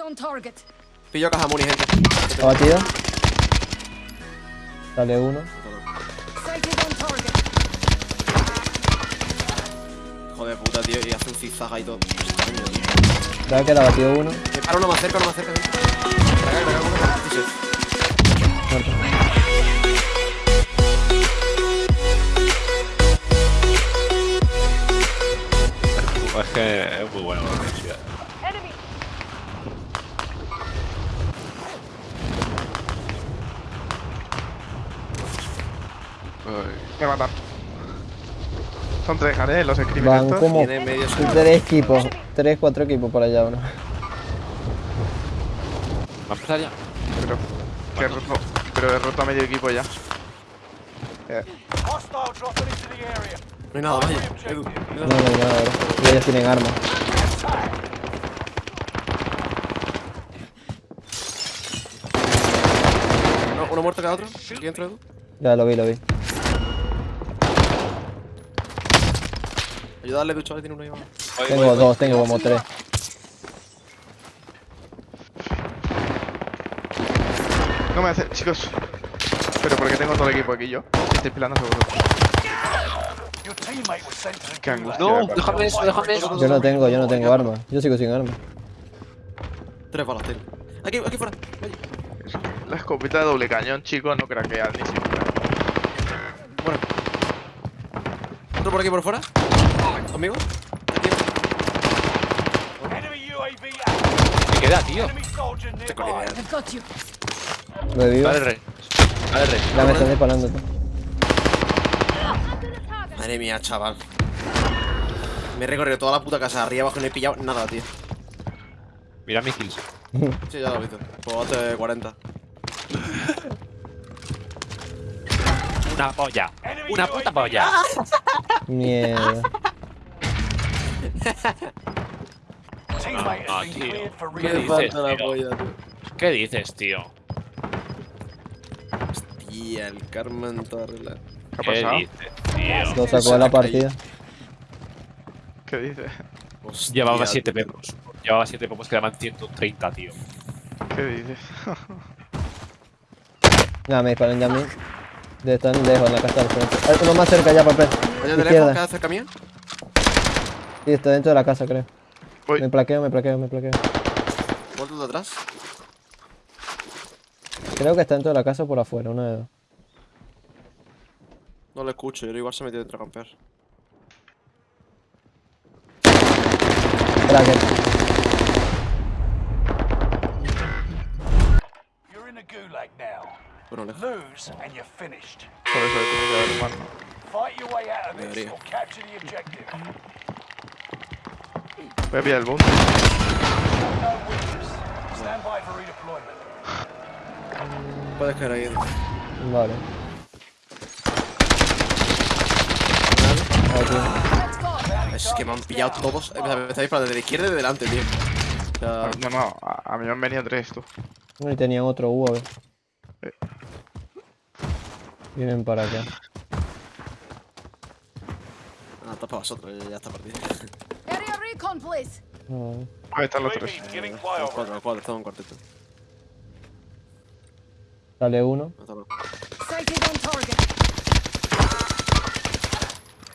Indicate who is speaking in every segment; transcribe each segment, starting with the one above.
Speaker 1: on target.
Speaker 2: Pillo caja muni, gente.
Speaker 3: Está batido. Dale uno.
Speaker 1: Sighted on target.
Speaker 2: Hijo de puta, tío. Y hace un zigzag ahí todo.
Speaker 3: Dale que la batido uno.
Speaker 2: Paro uno más cerca, uno más cerca. gente.
Speaker 4: Son tres, ¿eh? Los
Speaker 3: Van
Speaker 4: escribes
Speaker 3: como
Speaker 2: medio
Speaker 3: tres equipos. Tres, cuatro equipos por allá uno.
Speaker 5: ¿Va a empezar ya?
Speaker 4: Pero, que he roto, pero he roto a medio equipo ya. Eh,
Speaker 2: No hay nada, vaya. No hay
Speaker 3: No, hay nada. Y ellos tienen armas.
Speaker 2: Uno, uno muerto cada otro. Aquí dentro, Edu.
Speaker 3: Ya lo vi, lo vi.
Speaker 2: Ayudarle, Edu, chaval, tiene uno ahí.
Speaker 5: Voy,
Speaker 3: Tengo
Speaker 5: voy, voy.
Speaker 3: dos, tengo como tres.
Speaker 4: no me hace, chicos. Pero porque tengo todo el equipo aquí yo. Estoy pilando seguro. Qué angustia.
Speaker 5: No, déjame eso, déjame eso.
Speaker 3: Yo no tengo, yo no tengo armas. Yo sigo sin armas.
Speaker 2: Tres balas, tengo. Aquí, aquí fuera.
Speaker 4: La escopeta de doble cañón, chicos, no craquea ni siquiera.
Speaker 2: Bueno. Otro por aquí por fuera. Conmigo.
Speaker 5: Me queda, tío.
Speaker 3: Lo he vivo.
Speaker 5: Dale rey. Dale rey.
Speaker 3: Ya me están disparando. tú.
Speaker 2: Madre mía, chaval. Me he recorrido toda la puta casa arriba abajo y no he pillado nada, tío.
Speaker 5: Mira mis kills.
Speaker 2: Sí, ya lo he visto. Pues hace 40.
Speaker 5: Una polla. Una puta polla.
Speaker 3: Mierda.
Speaker 5: No, no, tío. ¿Qué
Speaker 2: Me
Speaker 5: dices,
Speaker 2: falta la
Speaker 5: tío?
Speaker 2: polla, tío.
Speaker 5: ¿Qué dices, tío?
Speaker 2: Hostia, el karma en toda regla.
Speaker 4: ¿Qué ha
Speaker 5: ¿Qué
Speaker 4: pasado?
Speaker 5: dices, tío?
Speaker 3: Lo sacó de la partida.
Speaker 4: ¿Qué dices?
Speaker 2: Hostia,
Speaker 5: Llevaba 7
Speaker 2: tío.
Speaker 5: pepos. Llevaba 7 pepos, quedaban 130, tío.
Speaker 4: ¿Qué dices?
Speaker 3: Nada, me disparan ya a mí. De estar lejos en la casa del frente. Hay uno más cerca ya, papel.
Speaker 2: Oye, de lejos,
Speaker 3: Izquierda.
Speaker 2: queda cerca mía.
Speaker 3: Sí, está dentro de la casa, creo.
Speaker 4: Voy.
Speaker 3: Me plaqueo, me plaqueo, me plaqueo.
Speaker 2: Vuelto de atrás.
Speaker 3: Creo que está dentro de la casa o por afuera, una de dos.
Speaker 2: No lo escucho, yo igual se metió dentro a campear.
Speaker 3: Cracker.
Speaker 6: You're in a gulag now.
Speaker 2: Bueno, lejos.
Speaker 6: Lose and you're finished.
Speaker 4: Por eso tiene que haber más.
Speaker 6: Fight your way out of this
Speaker 2: Debería.
Speaker 6: or capture the objective.
Speaker 4: Voy a pillar el boom.
Speaker 2: Puedes caer ahí.
Speaker 3: Vale.
Speaker 2: Es que me han pillado todos. eh, Me estáis para desde la izquierda y de delante, tío. O sea,
Speaker 4: No, no, a, mí me han venido tres, tú.
Speaker 3: No, y tenían otro U, a ver.
Speaker 4: Eh.
Speaker 3: Vienen para acá.
Speaker 2: ah, está para vosotros, ya, ya está partido.
Speaker 4: Ahí están los tres.
Speaker 2: Los cuatro, los cuatro, estamos en cuarteto.
Speaker 3: Sale uno.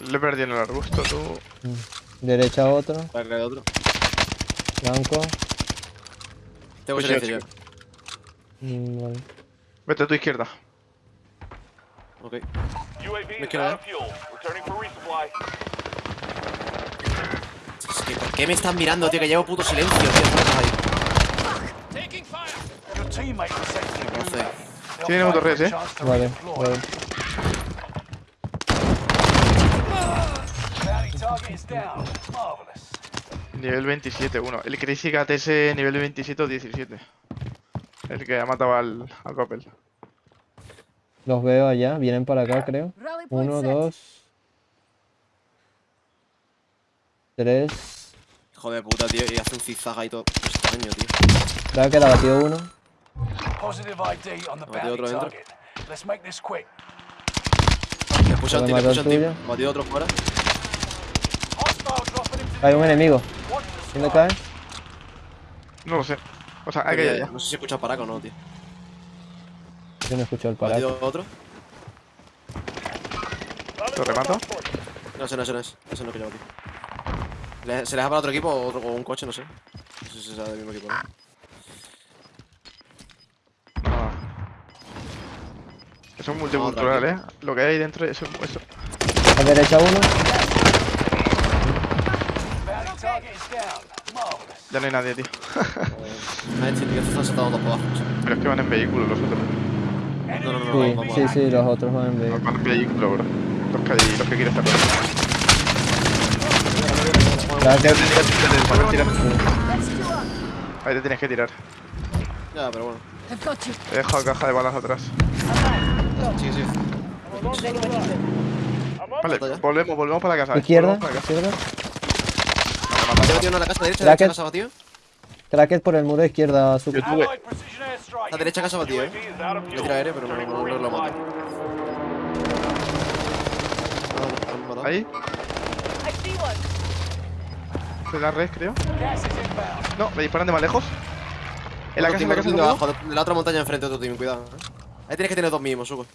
Speaker 4: Le perdí en el arbusto, tú.
Speaker 3: Derecha otro.
Speaker 2: A caer otro.
Speaker 3: Blanco.
Speaker 2: Tengo
Speaker 4: Pues
Speaker 2: silencio
Speaker 4: yo.
Speaker 3: Mm, vale.
Speaker 4: Vete a tu izquierda.
Speaker 2: Ok.
Speaker 6: UAV
Speaker 2: Me
Speaker 6: is
Speaker 2: qué me están mirando, tío? Que llevo puto silencio, tío. No sé.
Speaker 4: Tiene autorres, eh.
Speaker 3: Vale, vale.
Speaker 6: Bounty target is down. Marvelous.
Speaker 4: Nivel 27, uno. El Crazy Cat ese nivel 27 o 17. El que ha matado al, al papel.
Speaker 3: Los veo allá. Vienen para acá, creo. Uno, dos. Tres.
Speaker 2: Hijo de puta, tío. Y hace un zigzag ahí todo extraño, tío.
Speaker 3: Creo que la batió uno.
Speaker 6: Positive ID on the
Speaker 2: Batido otro dentro.
Speaker 6: target. Let's make this quick.
Speaker 2: Me puso un
Speaker 3: Puede
Speaker 2: team, me
Speaker 3: matar
Speaker 2: puso un team.
Speaker 3: tuyo.
Speaker 2: Batido otro fuera.
Speaker 3: Hay un enemigo. ¿Dónde cae?
Speaker 4: No lo sé. O sea, hay que ir allá.
Speaker 2: No sé si escuchas paraco o no, tío.
Speaker 3: Yo no escucho el
Speaker 2: ¿Ha
Speaker 3: paraco.
Speaker 2: metido otro?
Speaker 4: ¿Lo remato?
Speaker 2: No, ese no, ese no es. Ese no es que llevo, tío. ¿Se les ha para otro equipo o, otro, o un coche? No sé. No sé si será del mismo equipo, ¿no?
Speaker 4: No. Eso es multicultural, eh. Lo que hay dentro es eso.
Speaker 3: A derecha uno.
Speaker 4: Ya no hay nadie, tío.
Speaker 2: Están saltados por abajo.
Speaker 4: Pero es que van en vehículo los otros.
Speaker 2: No, no, no,
Speaker 3: Sí,
Speaker 2: vamos, vamos.
Speaker 3: sí, sí, los otros van en vehículo.
Speaker 4: Van en vehículo, bro. Los que, los que quieren estar. Ahí te tienes que tirar.
Speaker 2: Ya, pero bueno.
Speaker 4: He dejado caja de balas atrás.
Speaker 2: Sí, sí.
Speaker 4: Vale, volvemos, volvemos para la casa.
Speaker 3: Izquierda,
Speaker 4: para la casa.
Speaker 3: izquierda.
Speaker 2: ¿Te metido uno en la casa derecha?
Speaker 3: Bracket.
Speaker 2: ¿Derecha casa batido?
Speaker 3: Cracker por el muro izquierda,
Speaker 6: airstrike.
Speaker 2: La derecha casa batido, eh. Le tira aéreo, pero no, no, no, lo mato. Ah.
Speaker 4: Ahí. De la red, creo. No, me disparan de más lejos. En la
Speaker 2: Otro
Speaker 4: casa, en
Speaker 2: team,
Speaker 4: la
Speaker 2: otro
Speaker 4: casa
Speaker 2: team
Speaker 4: de
Speaker 2: de
Speaker 4: abajo.
Speaker 2: abajo, de la otra montaña enfrente, otro team, cuidado. eh. Ahí tienes que tener dos mínimos, Suco.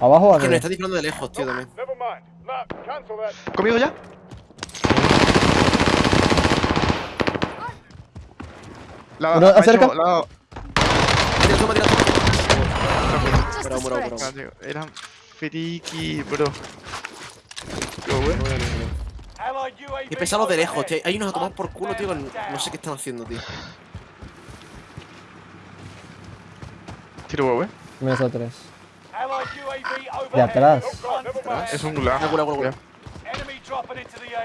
Speaker 3: ¿Abajo o
Speaker 2: Que nos está disparando de lejos, tío, también.
Speaker 4: ¿Conmigo ya? La,
Speaker 3: Uno,
Speaker 4: me ha
Speaker 3: acerca.
Speaker 4: hecho- la-
Speaker 2: Tira, toma, tira, toma.
Speaker 1: Just
Speaker 2: Bravo,
Speaker 1: a
Speaker 2: bravo,
Speaker 1: stretch.
Speaker 2: bravo.
Speaker 4: Tío, Eran friki, bro. Qué
Speaker 2: pesados de lejos, tío. Hay unos a tomar por culo, tío. No sé qué están haciendo, tío.
Speaker 4: Tiro huevo, eh.
Speaker 3: Mesa 3.
Speaker 6: Allied UAV overhead.
Speaker 3: De atrás.
Speaker 4: Es un gulag.
Speaker 6: The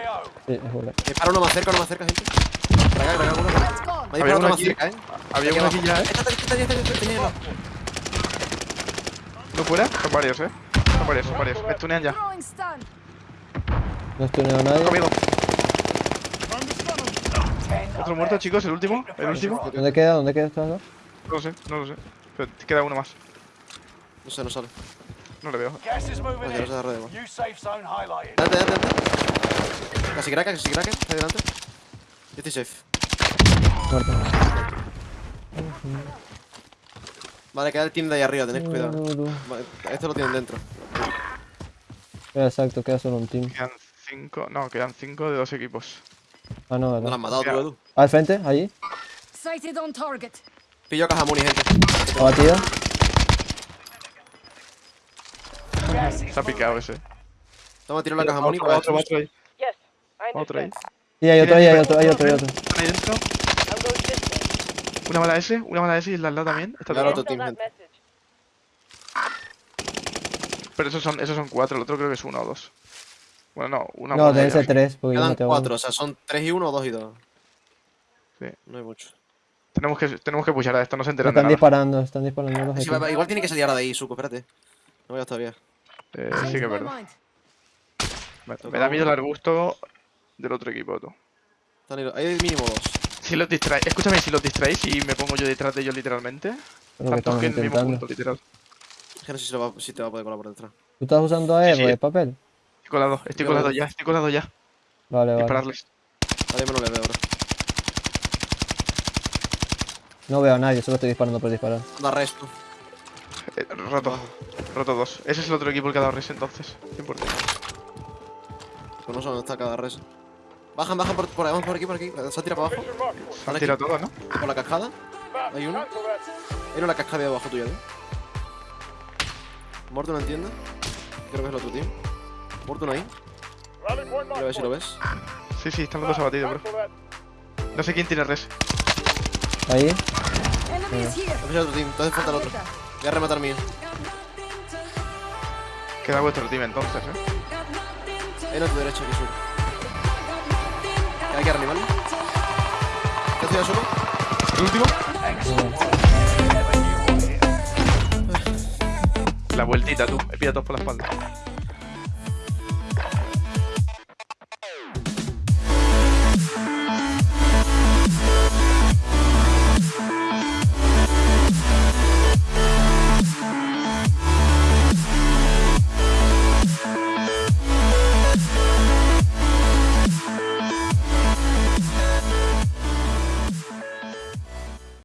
Speaker 6: AO.
Speaker 3: Sí, es gulag.
Speaker 2: Me paro uno más cerca, uno más cerca, gente. Para acá, para acá, uno. Me
Speaker 4: Había uno
Speaker 2: más
Speaker 4: aquí.
Speaker 2: cerca, eh.
Speaker 4: Había uno aquí ya, eh.
Speaker 2: Esta, esta, esta, esta, esta, esta, tenía
Speaker 4: ¿No fuera? Son varios, eh. Son varios, son varios. Me tunean ya.
Speaker 3: No estuneo a nadie.
Speaker 4: Conmigo. Otro muerto, chicos, el último. El último.
Speaker 3: ¿Dónde queda? ¿Dónde queda dos?
Speaker 4: No lo sé, no lo sé. Pero queda uno más.
Speaker 2: No sé, no sale.
Speaker 4: No le veo.
Speaker 2: Oye, no se. Date, date, date. Casi cracker, casi cracker. Está delante. Yo estoy safe.
Speaker 3: Muerto.
Speaker 2: Vale, queda el team de ahí arriba, tened cuidado. Vale, esto lo tienen dentro.
Speaker 3: Exacto, queda solo un team.
Speaker 4: Cinco. No, quedan cinco de dos equipos.
Speaker 3: Ah, no,
Speaker 2: No lo
Speaker 3: ¿verdad?
Speaker 2: han matado, tú. Edu.
Speaker 3: Al frente, allí.
Speaker 1: Sighted on target.
Speaker 2: Pillo caja muni, gente.
Speaker 6: Is
Speaker 4: Se ha picado ese.
Speaker 2: Toma, tiro la caja muni
Speaker 4: Otro, otro, otro ahí. Otro ahí.
Speaker 3: Y hay otro ahí, hay otro, hay otro, hay otro.
Speaker 4: Están ahí dentro. Una bala S, una bala S y el de al lado también. Está
Speaker 2: Claro, otro team, gente.
Speaker 4: Pero esos son, esos son cuatro, el otro creo que es uno o dos. Bueno, no, una
Speaker 3: No, deben ser tres, porque yo
Speaker 2: Quedan
Speaker 3: maté a
Speaker 2: cuatro,
Speaker 3: uno.
Speaker 2: o sea, son tres y uno o dos y dos.
Speaker 4: Sí.
Speaker 2: No hay mucho.
Speaker 4: Tenemos que, tenemos que pushar a esto, no se enteran de
Speaker 3: están
Speaker 4: nada.
Speaker 3: disparando, están disparando los
Speaker 2: Sí,
Speaker 3: equipos.
Speaker 2: va- igual tiene que salir ahora de ahí, Suco, espérate. No vayas todavía.
Speaker 4: Eh, sí que es verdad. Me, me da miedo el arbusto del otro equipo, tú.
Speaker 2: Están ahí- Hay mínimo dos.
Speaker 4: Si los distraéis, escúchame, si los distraéis y me pongo yo detrás de ellos literalmente,
Speaker 3: lo que estamos
Speaker 4: que en el mismo punto, literal.
Speaker 2: Es que no sé si, lo va- si te va a poder colar por detrás.
Speaker 3: ¿Tú estás usando AR
Speaker 4: Sí, sí.
Speaker 3: de papel?
Speaker 4: Estoy colado, estoy
Speaker 2: Yo
Speaker 4: colado ya, estoy colado ya.
Speaker 3: Vale, vale.
Speaker 4: Dispararles.
Speaker 2: Ahora yo me lo le veo, bro.
Speaker 3: No veo a nadie, solo estoy disparando por disparar.
Speaker 2: Da resto.
Speaker 4: Eh, roto, roto dos. Ese es el otro equipo el que ha dado res entonces. 100%.
Speaker 2: Pues no sé dónde está cada res. Bajan, bajan por, por, vamos por aquí, por aquí. Se ha tirado para abajo.
Speaker 4: Se
Speaker 2: Vale,
Speaker 4: han tirado todo, ¿no?
Speaker 2: Por la cascada. Hay uno. En la cascada de abajo tuya, ¿eh? Morton no entiende. Creo que es el otro team. Morton ahí. A ver si lo ves.
Speaker 4: Sí, sí, están los dos abatidos, bro. No sé quién tiene res.
Speaker 3: Ahí.
Speaker 2: El otro team. Entonces falta el otro. Voy a rematar mío.
Speaker 4: Queda vuestro team entonces, eh.
Speaker 2: A tu derecha, aquí sur. Hay que arriba, ¿vale? ¿Qué estoy solo?
Speaker 4: ¿El último? La vueltita, tú. Me pilla todos por la espalda.